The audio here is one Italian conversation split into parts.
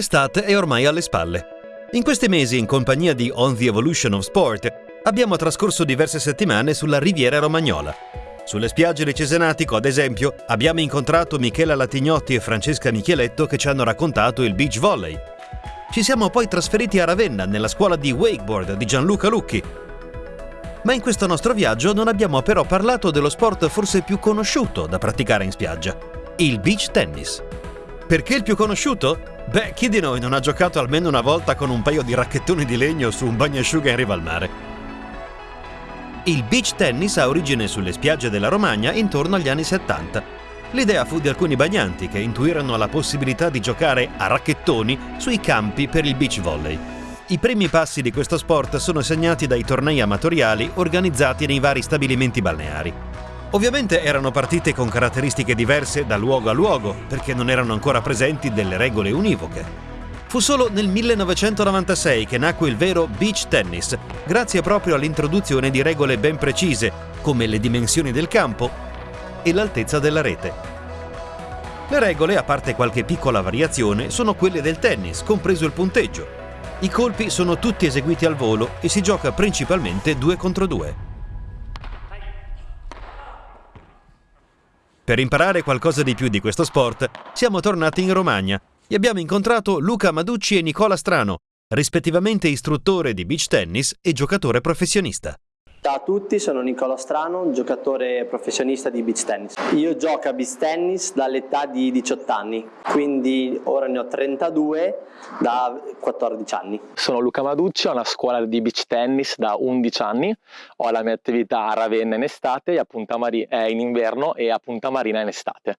L'estate è ormai alle spalle. In questi mesi, in compagnia di On the Evolution of Sport, abbiamo trascorso diverse settimane sulla Riviera Romagnola. Sulle spiagge di Cesenatico, ad esempio, abbiamo incontrato Michela Latignotti e Francesca Micheletto che ci hanno raccontato il beach volley. Ci siamo poi trasferiti a Ravenna, nella scuola di wakeboard di Gianluca Lucchi. Ma in questo nostro viaggio non abbiamo però parlato dello sport forse più conosciuto da praticare in spiaggia, il beach tennis. Perché il più conosciuto? Beh, chi di noi non ha giocato almeno una volta con un paio di racchettoni di legno su un bagnasciuga in riva al mare? Il beach tennis ha origine sulle spiagge della Romagna intorno agli anni 70. L'idea fu di alcuni bagnanti che intuirono la possibilità di giocare a racchettoni sui campi per il beach volley. I primi passi di questo sport sono segnati dai tornei amatoriali organizzati nei vari stabilimenti balneari. Ovviamente erano partite con caratteristiche diverse da luogo a luogo, perché non erano ancora presenti delle regole univoche. Fu solo nel 1996 che nacque il vero beach tennis, grazie proprio all'introduzione di regole ben precise, come le dimensioni del campo e l'altezza della rete. Le regole, a parte qualche piccola variazione, sono quelle del tennis, compreso il punteggio. I colpi sono tutti eseguiti al volo e si gioca principalmente due contro due. Per imparare qualcosa di più di questo sport, siamo tornati in Romagna e abbiamo incontrato Luca Maducci e Nicola Strano, rispettivamente istruttore di beach tennis e giocatore professionista. Ciao a tutti, sono Nicola Strano, giocatore professionista di beach tennis. Io gioco a beach tennis dall'età di 18 anni, quindi ora ne ho 32 da 14 anni. Sono Luca Maducci, ho una scuola di beach tennis da 11 anni, ho la mia attività a Ravenna in estate, a Punta Marina in inverno e a Punta Marina in estate.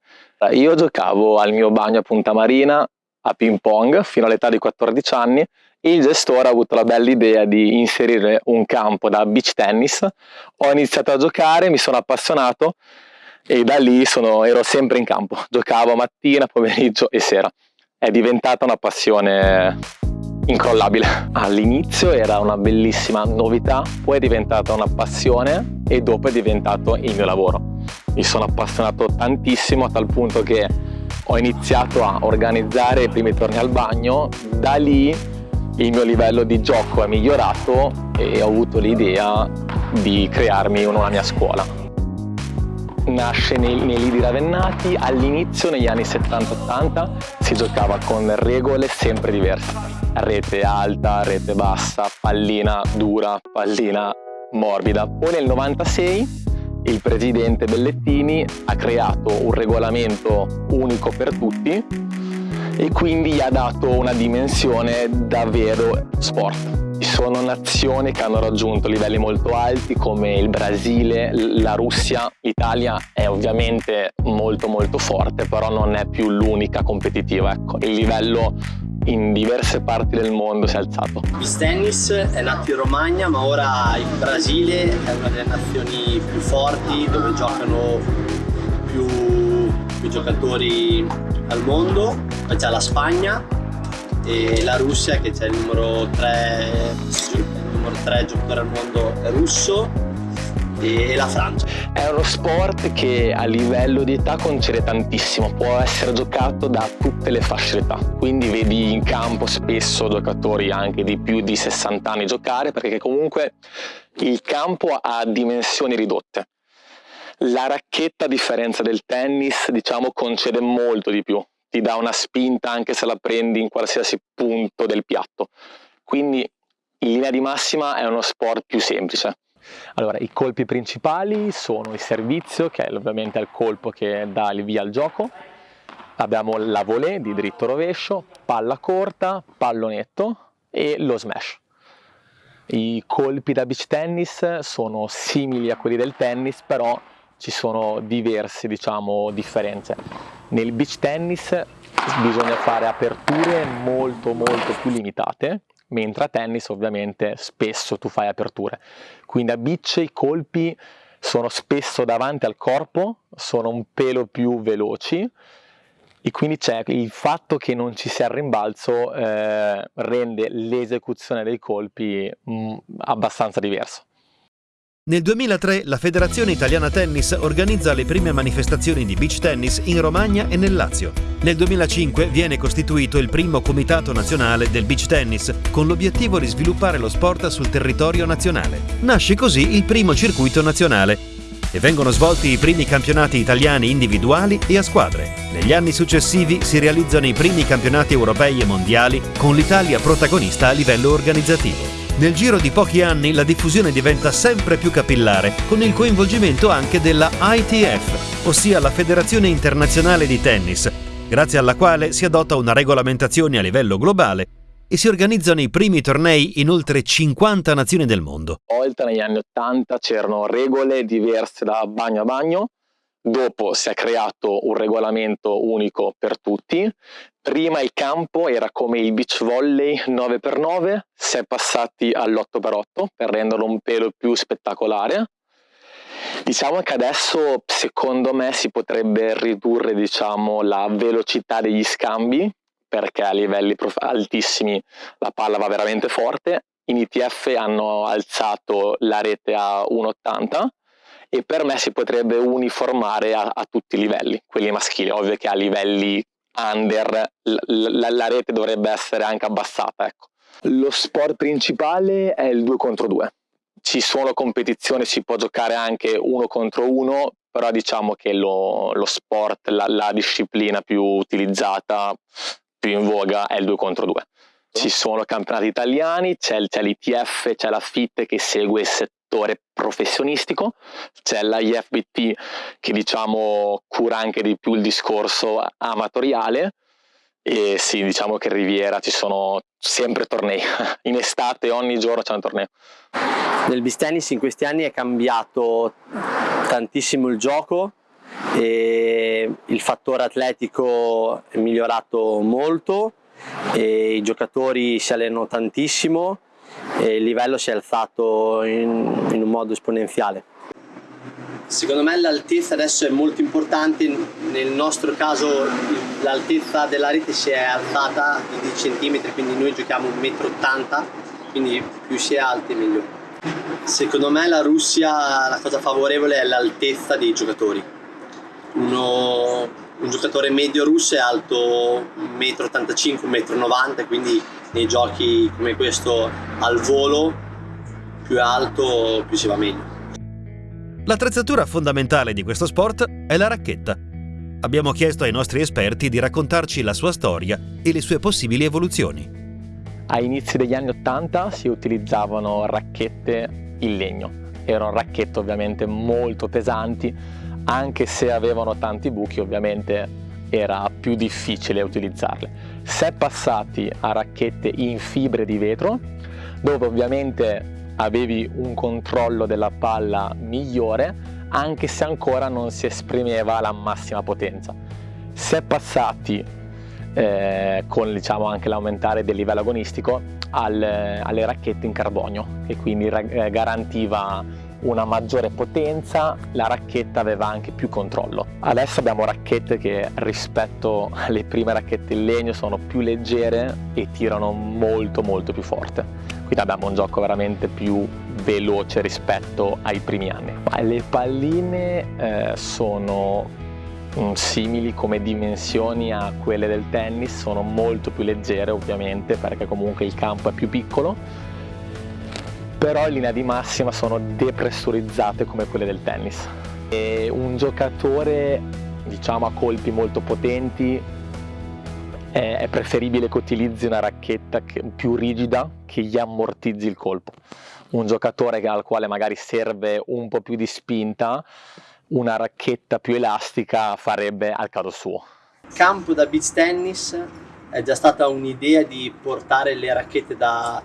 Io giocavo al mio bagno a Punta Marina a ping pong fino all'età di 14 anni il gestore ha avuto la bella idea di inserire un campo da beach tennis, ho iniziato a giocare, mi sono appassionato e da lì sono, ero sempre in campo, giocavo mattina, pomeriggio e sera. È diventata una passione incrollabile. All'inizio era una bellissima novità, poi è diventata una passione e dopo è diventato il mio lavoro. Mi sono appassionato tantissimo a tal punto che ho iniziato a organizzare i primi torni al bagno, da lì il mio livello di gioco è migliorato e ho avuto l'idea di crearmi una mia scuola. Nasce nei, nei lidi ravennati, all'inizio negli anni 70-80 si giocava con regole sempre diverse. Rete alta, rete bassa, pallina dura, pallina morbida. Poi nel 96 il presidente Bellettini ha creato un regolamento unico per tutti e quindi gli ha dato una dimensione davvero sport. Ci sono nazioni che hanno raggiunto livelli molto alti come il Brasile, la Russia, l'Italia è ovviamente molto molto forte però non è più l'unica competitiva, ecco. il livello in diverse parti del mondo si è alzato. Il tennis è nato in Romagna ma ora il Brasile è una delle nazioni più forti dove giocano più, più giocatori al mondo, poi c'è la Spagna e la Russia che c'è il numero 3, il numero 3 giocatore al mondo russo e la Francia. È uno sport che a livello di età concede tantissimo, può essere giocato da tutte le fasce d'età, quindi vedi in campo spesso giocatori anche di più di 60 anni giocare perché comunque il campo ha dimensioni ridotte. La racchetta a differenza del tennis diciamo concede molto di più, ti dà una spinta anche se la prendi in qualsiasi punto del piatto. Quindi in linea di massima è uno sport più semplice. Allora, i colpi principali sono il servizio, che è ovviamente il colpo che dà il via al gioco, abbiamo la volée di dritto rovescio, palla corta, pallonetto e lo smash. I colpi da beach tennis sono simili a quelli del tennis, però ci sono diverse diciamo, differenze. Nel beach tennis bisogna fare aperture molto molto più limitate, mentre a tennis ovviamente spesso tu fai aperture. Quindi a beach i colpi sono spesso davanti al corpo, sono un pelo più veloci e quindi c'è il fatto che non ci sia il rimbalzo eh, rende l'esecuzione dei colpi mh, mm, abbastanza diversa. Nel 2003 la Federazione Italiana Tennis organizza le prime manifestazioni di beach tennis in Romagna e nel Lazio. Nel 2005 viene costituito il primo Comitato Nazionale del Beach Tennis con l'obiettivo di sviluppare lo sport sul territorio nazionale. Nasce così il primo circuito nazionale e vengono svolti i primi campionati italiani individuali e a squadre. Negli anni successivi si realizzano i primi campionati europei e mondiali con l'Italia protagonista a livello organizzativo. Nel giro di pochi anni la diffusione diventa sempre più capillare, con il coinvolgimento anche della ITF, ossia la Federazione Internazionale di Tennis, grazie alla quale si adotta una regolamentazione a livello globale e si organizzano i primi tornei in oltre 50 nazioni del mondo. Oltre negli anni 80 c'erano regole diverse da bagno a bagno, Dopo si è creato un regolamento unico per tutti. Prima il campo era come il beach volley 9x9, si è passati all'8x8 per renderlo un pelo più spettacolare. Diciamo che adesso secondo me si potrebbe ridurre diciamo, la velocità degli scambi perché a livelli altissimi la palla va veramente forte. In ITF hanno alzato la rete a 1,80 e per me si potrebbe uniformare a, a tutti i livelli, quelli maschili, ovvio che a livelli under la, la rete dovrebbe essere anche abbassata. Ecco. Lo sport principale è il 2 contro 2. Ci sono competizioni, si può giocare anche uno contro uno, però diciamo che lo, lo sport, la, la, disciplina più utilizzata, più in voga è il 2 contro 2. Ci sono campionati italiani, c'è l'ITF, c'è la FIT che segue settore professionistico, c'è l'IFBT che diciamo cura anche di più il discorso amatoriale e sì, diciamo che in Riviera ci sono sempre tornei, in estate ogni giorno c'è un torneo. Nel beach tennis in questi anni è cambiato tantissimo il gioco e il fattore atletico è migliorato molto e i giocatori si allenano tantissimo e il livello si è alzato in, in un modo esponenziale. Secondo me l'altezza adesso è molto importante, nel nostro caso l'altezza della rete si è alzata di 10 cm, quindi noi giochiamo 1,80 m, quindi più si è alti meglio. Secondo me la Russia la cosa favorevole è l'altezza dei giocatori. Uno, un giocatore medio russo è alto 1,85 m, 1,90 m, quindi nei giochi come questo al volo più alto più si va meglio. L'attrezzatura fondamentale di questo sport è la racchetta. Abbiamo chiesto ai nostri esperti di raccontarci la sua storia e le sue possibili evoluzioni. A inizi degli anni 80 si utilizzavano racchette in legno. Erano racchette ovviamente molto pesanti, anche se avevano tanti buchi ovviamente era più difficile utilizzarle. Si è passati a racchette in fibre di vetro, dove ovviamente avevi un controllo della palla migliore, anche se ancora non si esprimeva la massima potenza. Si è passati eh, con diciamo, anche l'aumentare del livello agonistico al, alle racchette in carbonio che quindi eh, garantiva una maggiore potenza, la racchetta aveva anche più controllo. Adesso abbiamo racchette che rispetto alle prime racchette in legno sono più leggere e tirano molto molto più forte. Quindi abbiamo un gioco veramente più veloce rispetto ai primi anni. Le palline eh, sono mm, simili come dimensioni a quelle del tennis, sono molto più leggere ovviamente perché comunque il campo è più piccolo però in linea di massima sono depressurizzate come quelle del tennis. E un giocatore diciamo a colpi molto potenti è preferibile che utilizzi una racchetta più rigida che gli ammortizzi il colpo. Un giocatore al quale magari serve un po' più di spinta, una racchetta più elastica farebbe al caso suo. Campo da beach tennis è già stata un'idea di portare le racchette da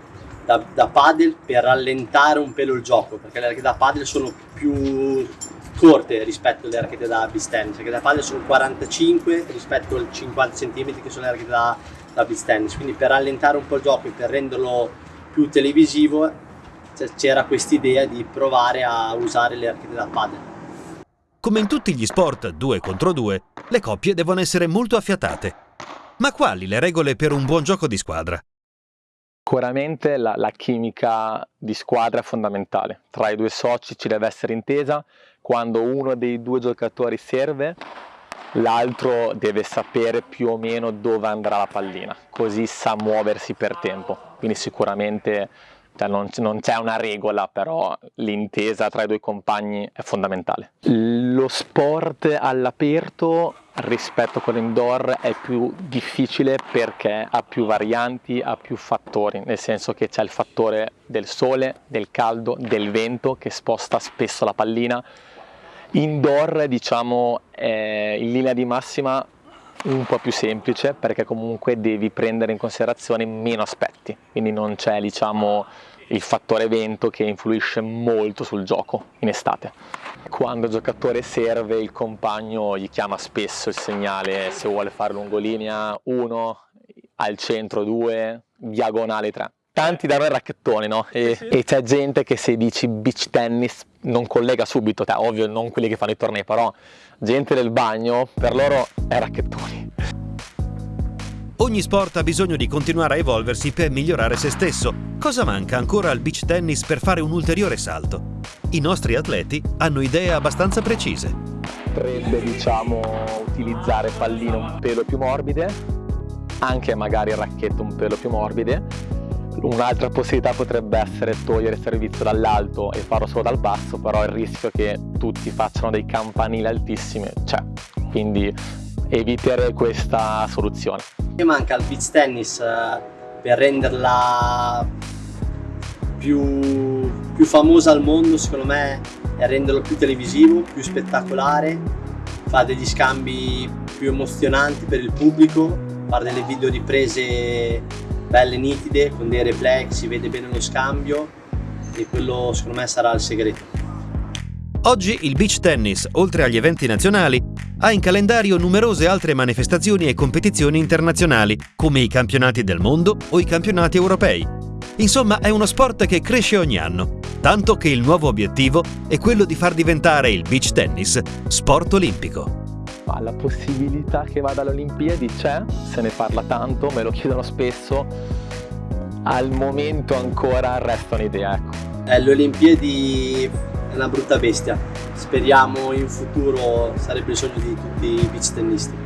da, da paddle per rallentare un pelo il gioco, perché le racchette da paddle sono più corte rispetto alle racchette da beach tennis, perché da paddle sono 45 rispetto ai 50 cm che sono le racchette da, da beach tennis, quindi per rallentare un po' il gioco e per renderlo più televisivo c'era questa idea di provare a usare le racchette da paddle. Come in tutti gli sport 2 contro 2, le coppie devono essere molto affiatate. Ma quali le regole per un buon gioco di squadra? Sicuramente la, la, chimica di squadra è fondamentale, tra i due soci ci deve essere intesa, quando uno dei due giocatori serve l'altro deve sapere più o meno dove andrà la pallina, così sa muoversi per tempo, quindi sicuramente cioè non, non c'è una regola, però l'intesa tra i due compagni è fondamentale. Lo sport all'aperto rispetto a quello indoor è più difficile perché ha più varianti, ha più fattori, nel senso che c'è il fattore del sole, del caldo, del vento che sposta spesso la pallina. Indoor diciamo è in linea di massima un po' più semplice perché comunque devi prendere in considerazione meno aspetti, quindi non c'è diciamo il fattore vento che influisce molto sul gioco in estate. Quando il giocatore serve il compagno gli chiama spesso il segnale se vuole fare lungolinea 1, al centro 2, diagonale 3. Tanti danno il racchettone, no? E, e c'è gente che se dici beach tennis non collega subito, te, ovvio non quelli che fanno i tornei, però gente del bagno, per loro è racchettoni. Ogni sport ha bisogno di continuare a evolversi per migliorare se stesso. Cosa manca ancora al beach tennis per fare un ulteriore salto? I nostri atleti hanno idee abbastanza precise. Potrebbe, diciamo, utilizzare palline un pelo più morbide, anche magari racchette un pelo più morbide. Un'altra possibilità potrebbe essere togliere il servizio dall'alto e farlo solo dal basso, però il rischio che tutti facciano dei campanili altissimi c'è, quindi eviterei questa soluzione. Mi manca il beach tennis eh, per renderla più, più famosa al mondo, secondo me, è renderlo più televisivo, più spettacolare, fa degli scambi più emozionanti per il pubblico, fare delle video riprese belle nitide con dei replay, si vede bene lo scambio e quello secondo me sarà il segreto. Oggi il beach tennis, oltre agli eventi nazionali, ha in calendario numerose altre manifestazioni e competizioni internazionali, come i campionati del mondo o i campionati europei. Insomma, è uno sport che cresce ogni anno, tanto che il nuovo obiettivo è quello di far diventare il beach tennis sport olimpico. La possibilità che vada alle Olimpiadi c'è, se ne parla tanto, me lo chiedono spesso, al momento ancora resta un'idea. Ecco. Eh, le Olimpiadi una brutta bestia. Speriamo in futuro sarebbe il sogno di tutti i beach tennisti.